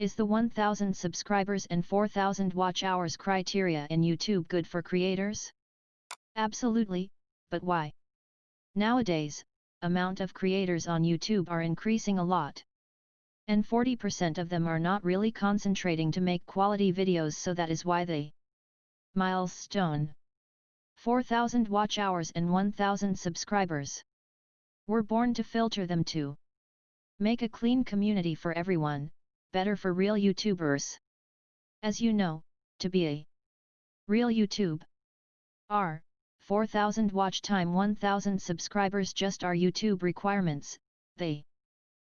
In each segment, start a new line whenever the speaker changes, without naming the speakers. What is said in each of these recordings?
Is the 1000 subscribers and 4000 watch hours criteria in YouTube good for creators? Absolutely, but why? Nowadays, amount of creators on YouTube are increasing a lot. And 40% of them are not really concentrating to make quality videos so that is why they milestone 4000 watch hours and 1000 subscribers were born to filter them to make a clean community for everyone, better for real YouTubers. As you know, to be a real YouTube R 4000 watch time 1000 subscribers just are YouTube requirements, they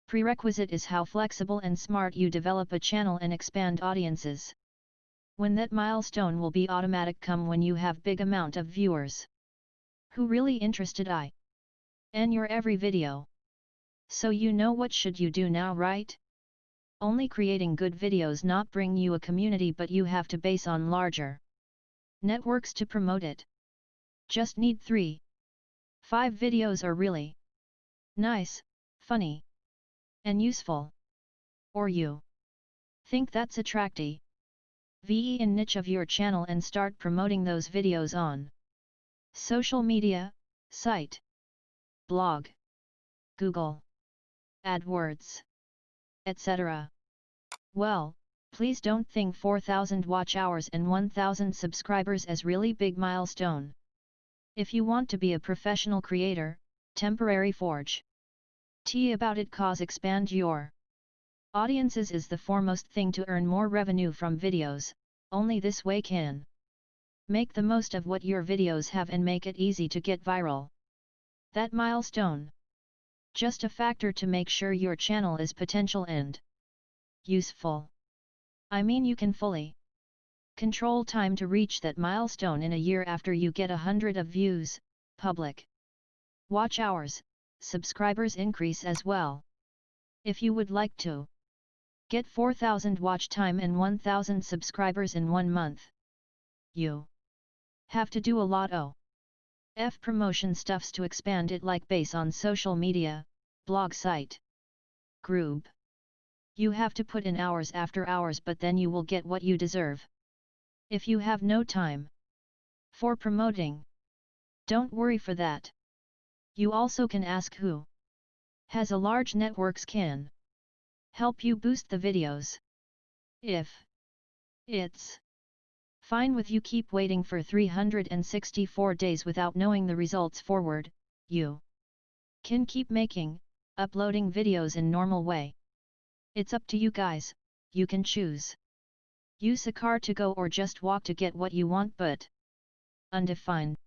prerequisite is how flexible and smart you develop a channel and expand audiences. When that milestone will be automatic come when you have big amount of viewers. Who really interested I? And your every video. So you know what should you do now right? Only creating good videos not bring you a community but you have to base on larger networks to promote it. Just need 3. 5 videos are really nice, funny, and useful. Or you think that's attracty. VE in niche of your channel and start promoting those videos on social media, site, blog, Google, AdWords, etc. Well, please don't think 4000 watch hours and 1000 subscribers as really big milestone. If you want to be a professional creator, temporary forge. T about it cause expand your audiences is the foremost thing to earn more revenue from videos, only this way can make the most of what your videos have and make it easy to get viral. That milestone. Just a factor to make sure your channel is potential and useful. I mean you can fully control time to reach that milestone in a year after you get a hundred of views, public watch hours, subscribers increase as well. If you would like to get 4000 watch time and 1000 subscribers in one month, you have to do a lot of F promotion stuffs to expand it like base on social media, blog site, group. You have to put in hours after hours but then you will get what you deserve. If you have no time for promoting, don't worry for that. You also can ask who has a large networks can help you boost the videos. If it's fine with you keep waiting for 364 days without knowing the results forward, you can keep making, uploading videos in normal way. It's up to you guys, you can choose. Use a car to go or just walk to get what you want but undefined.